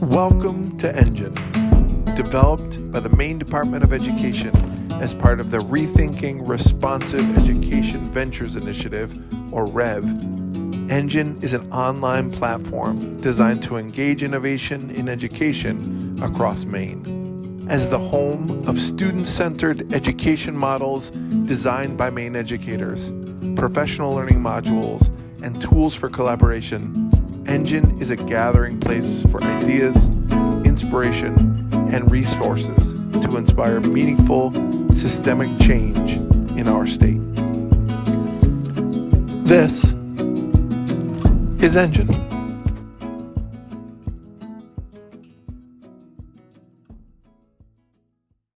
Welcome to Engine, developed by the Maine Department of Education as part of the Rethinking Responsive Education Ventures Initiative, or REV. Engine is an online platform designed to engage innovation in education across Maine. As the home of student-centered education models designed by Maine educators, professional learning modules, and tools for collaboration, Engine is a gathering place for ideas, inspiration, and resources to inspire meaningful, systemic change in our state. This is Engine.